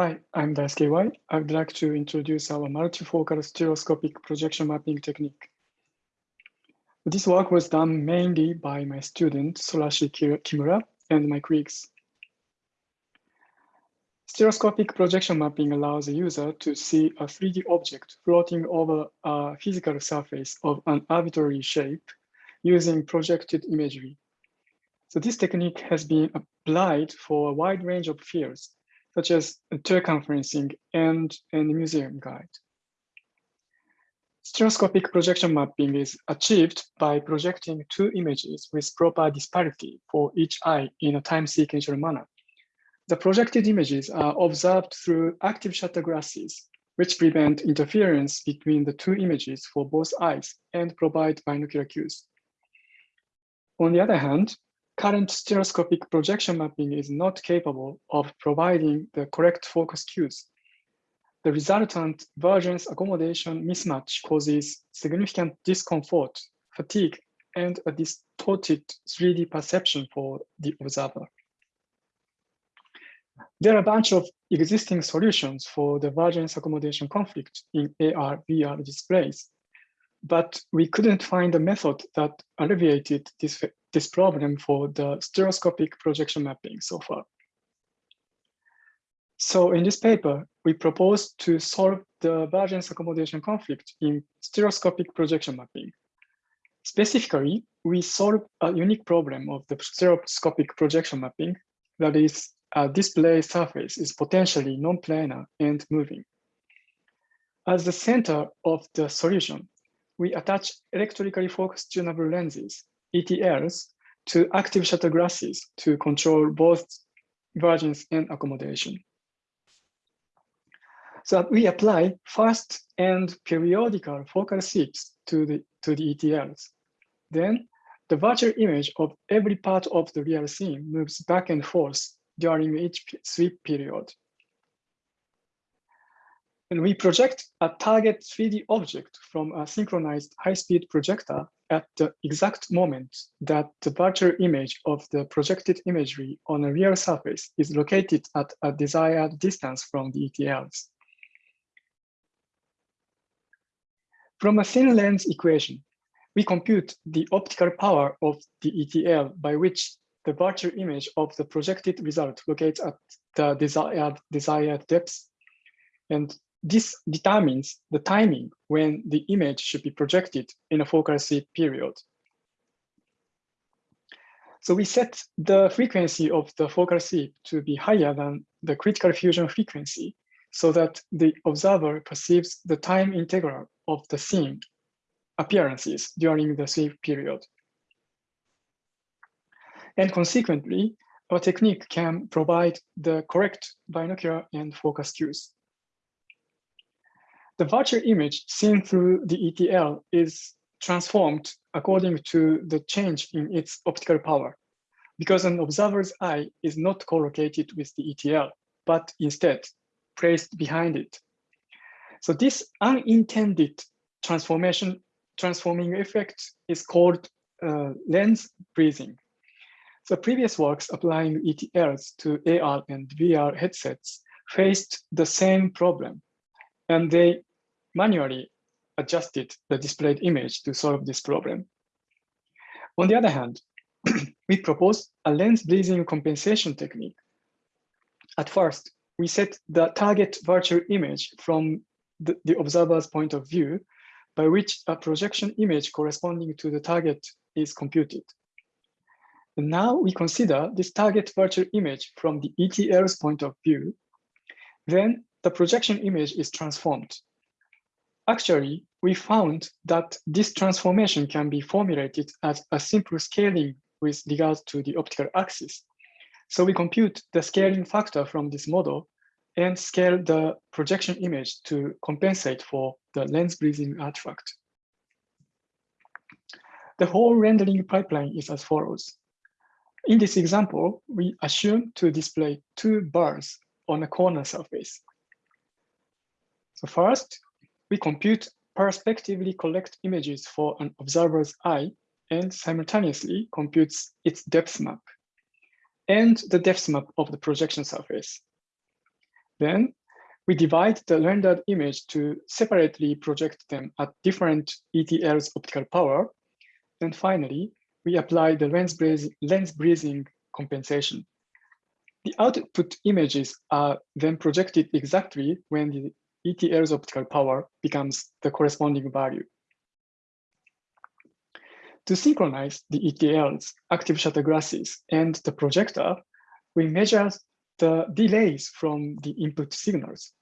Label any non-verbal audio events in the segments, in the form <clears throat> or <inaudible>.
Hi, I'm Daisuke Iwai. I would like to introduce our multifocal stereoscopic projection mapping technique. This work was done mainly by my student, Sorashi Kimura, and my colleagues. Stereoscopic projection mapping allows a user to see a 3D object floating over a physical surface of an arbitrary shape using projected imagery. So this technique has been applied for a wide range of fields, such as tour conferencing and, and museum guide. Stereoscopic projection mapping is achieved by projecting two images with proper disparity for each eye in a time sequential manner. The projected images are observed through active shutter glasses, which prevent interference between the two images for both eyes and provide binocular cues. On the other hand, current stereoscopic projection mapping is not capable of providing the correct focus cues. The resultant vergence accommodation mismatch causes significant discomfort, fatigue, and a distorted 3D perception for the observer. There are a bunch of existing solutions for the vergence accommodation conflict in AR, VR displays, but we couldn't find a method that alleviated this this problem for the stereoscopic projection mapping so far. So in this paper, we propose to solve the vergence accommodation conflict in stereoscopic projection mapping. Specifically, we solve a unique problem of the stereoscopic projection mapping, that is, a display surface is potentially non-planar and moving. As the center of the solution, we attach electrically focused tunable lenses ETLs to active shutter glasses to control both vergence and accommodation. So we apply fast and periodical focal sweeps to the, to the ETLs. Then the virtual image of every part of the real scene moves back and forth during each sweep period. And we project a target 3D object from a synchronized high-speed projector at the exact moment that the virtual image of the projected imagery on a real surface is located at a desired distance from the ETLs. From a thin lens equation, we compute the optical power of the ETL by which the virtual image of the projected result locates at the desired, desired depth. And this determines the timing when the image should be projected in a focal sweep period. So we set the frequency of the focal sweep to be higher than the critical fusion frequency so that the observer perceives the time integral of the scene appearances during the sweep period. And consequently, our technique can provide the correct binocular and focus cues. The virtual image seen through the ETL is transformed according to the change in its optical power because an observer's eye is not co-located with the ETL, but instead placed behind it. So this unintended transformation, transforming effect is called uh, lens breathing. So previous works applying ETLs to AR and VR headsets faced the same problem, and they manually adjusted the displayed image to solve this problem. On the other hand, <clears throat> we propose a lens breathing compensation technique. At first, we set the target virtual image from the, the observer's point of view, by which a projection image corresponding to the target is computed. And now we consider this target virtual image from the ETL's point of view. Then the projection image is transformed Actually, we found that this transformation can be formulated as a simple scaling with regard to the optical axis. So we compute the scaling factor from this model and scale the projection image to compensate for the lens breathing artifact. The whole rendering pipeline is as follows. In this example, we assume to display two bars on a corner surface. So first, we compute perspectively collect images for an observer's eye and simultaneously computes its depth map and the depth map of the projection surface. Then we divide the rendered image to separately project them at different ETL's optical power. And finally, we apply the lens, breathing, lens breathing compensation. The output images are then projected exactly when the ETL's optical power becomes the corresponding value. To synchronize the ETL's active shutter glasses and the projector, we measure the delays from the input signals.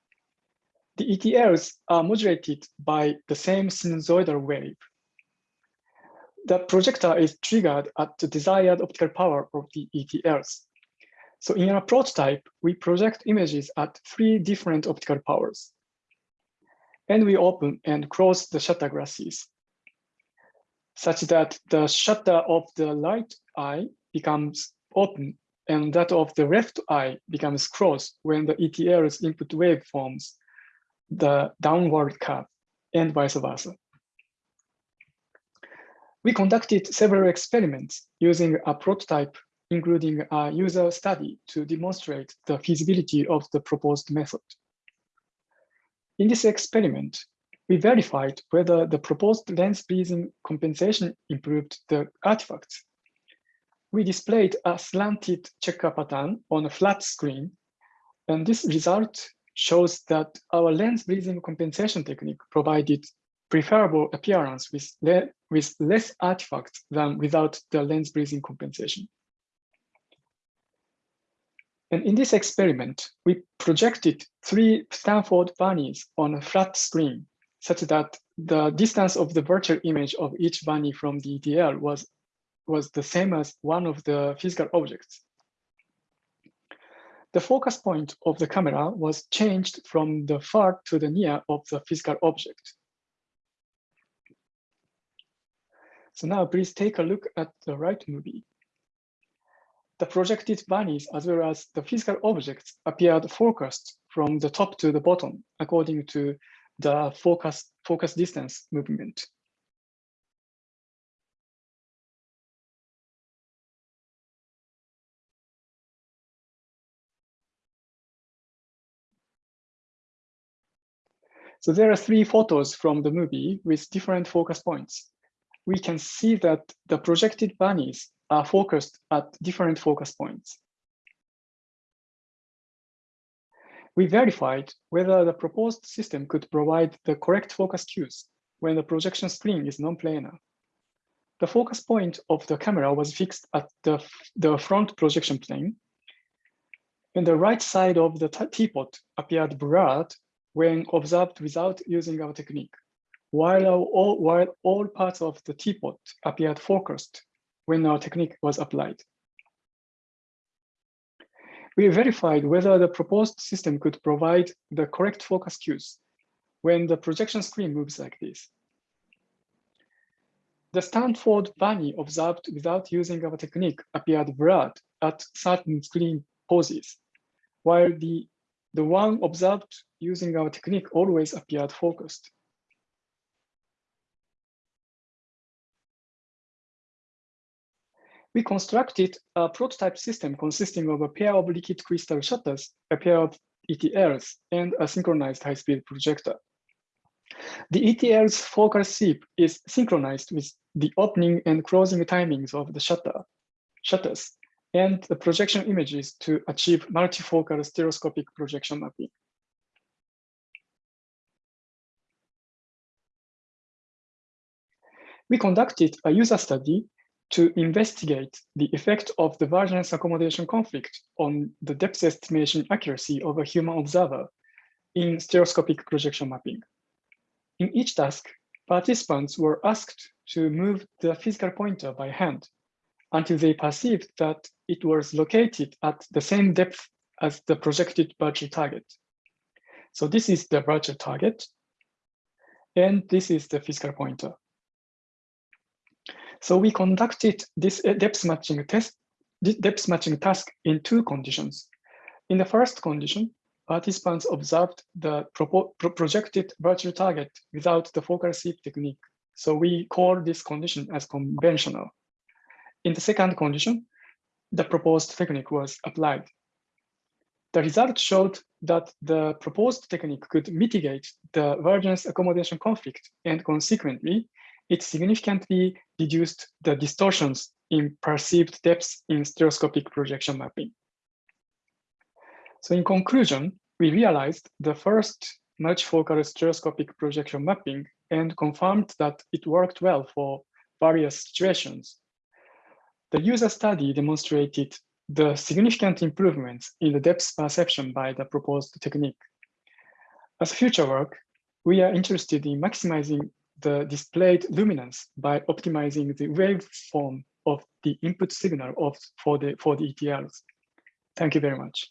The ETLs are modulated by the same sinusoidal wave. The projector is triggered at the desired optical power of the ETLs. So in our prototype, we project images at three different optical powers. And we open and close the shutter glasses such that the shutter of the right eye becomes open and that of the left eye becomes closed when the ETL's input wave forms the downward curve and vice versa. We conducted several experiments using a prototype, including a user study to demonstrate the feasibility of the proposed method. In this experiment, we verified whether the proposed lens breathing compensation improved the artifacts. We displayed a slanted checker pattern on a flat screen, and this result shows that our lens breathing compensation technique provided preferable appearance with, le with less artifacts than without the lens breathing compensation. And in this experiment, we projected three Stanford bunnies on a flat screen such that the distance of the virtual image of each bunny from the ETL was, was the same as one of the physical objects. The focus point of the camera was changed from the far to the near of the physical object. So now please take a look at the right movie. The projected bunnies as well as the physical objects appeared focused from the top to the bottom according to the focus, focus distance movement. So there are three photos from the movie with different focus points. We can see that the projected bunnies are focused at different focus points. We verified whether the proposed system could provide the correct focus cues when the projection screen is non-planar. The focus point of the camera was fixed at the, the front projection plane, and the right side of the teapot appeared blurred when observed without using our technique, while all, while all parts of the teapot appeared focused when our technique was applied we verified whether the proposed system could provide the correct focus cues when the projection screen moves like this. The Stanford bunny observed without using our technique appeared blurred at certain screen poses, while the, the one observed using our technique always appeared focused. We constructed a prototype system consisting of a pair of liquid crystal shutters, a pair of ETLs, and a synchronized high-speed projector. The ETL's focal sweep is synchronized with the opening and closing timings of the shutter, shutters and the projection images to achieve multifocal stereoscopic projection mapping. We conducted a user study to investigate the effect of the vergence accommodation conflict on the depth estimation accuracy of a human observer in stereoscopic projection mapping. In each task, participants were asked to move the physical pointer by hand until they perceived that it was located at the same depth as the projected virtual target. So this is the virtual target, and this is the physical pointer. So we conducted this uh, depth matching test, depth matching task in two conditions. In the first condition, participants observed the pro projected virtual target without the focal sweep technique. So we call this condition as conventional. In the second condition, the proposed technique was applied. The result showed that the proposed technique could mitigate the vergence accommodation conflict and consequently, it significantly reduced the distortions in perceived depths in stereoscopic projection mapping. So in conclusion, we realized the first multifocal stereoscopic projection mapping and confirmed that it worked well for various situations. The user study demonstrated the significant improvements in the depth perception by the proposed technique. As future work, we are interested in maximizing the displayed luminance by optimizing the waveform of the input signal of, for, the, for the ETLs. Thank you very much.